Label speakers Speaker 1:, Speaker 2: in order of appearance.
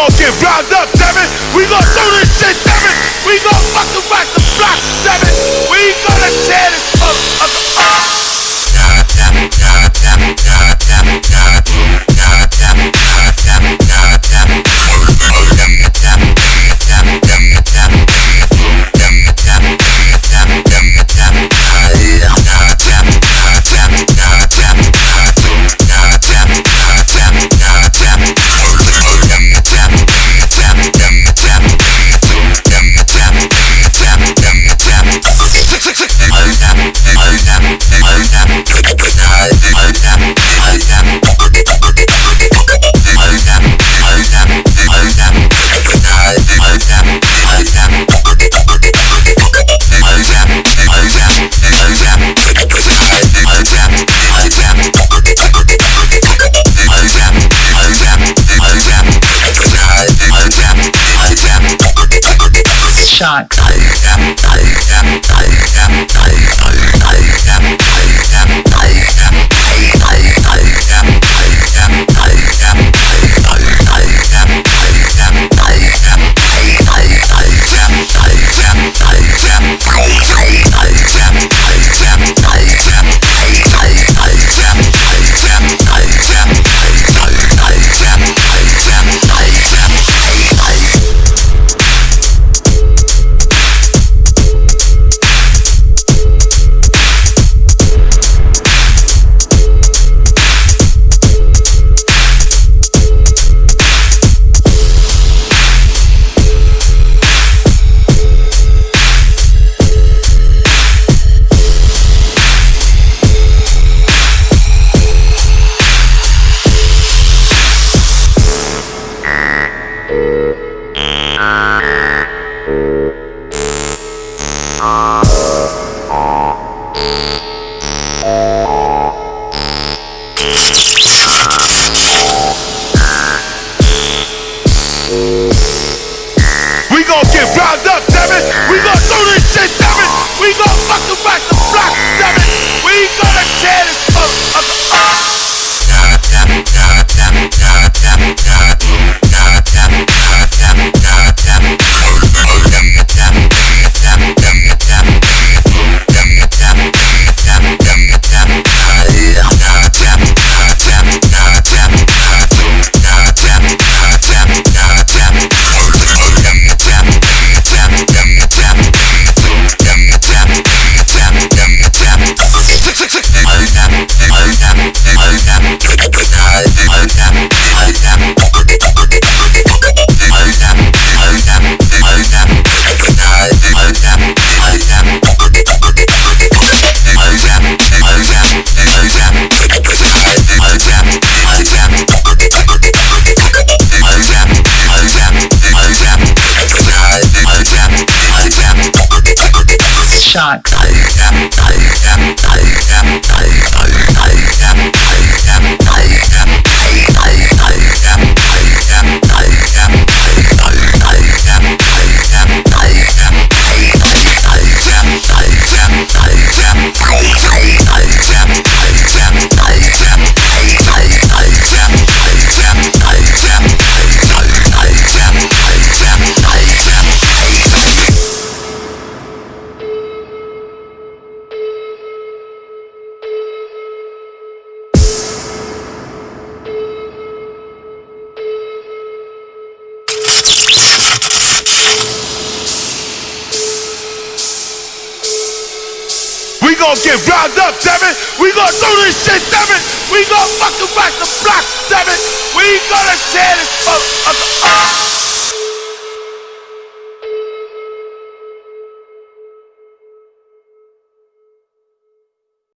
Speaker 1: gon' get round up, damn it. We gon' do this shit, damn it. We gon' fucking rock the block, damn it. We gonna tear this motherfucker
Speaker 2: shock. Shock. Gon' get round up, damn it. We gon' do this shit, damn it. We gon' fucking rock the block, damn it. We gonna tear this motherfucker up.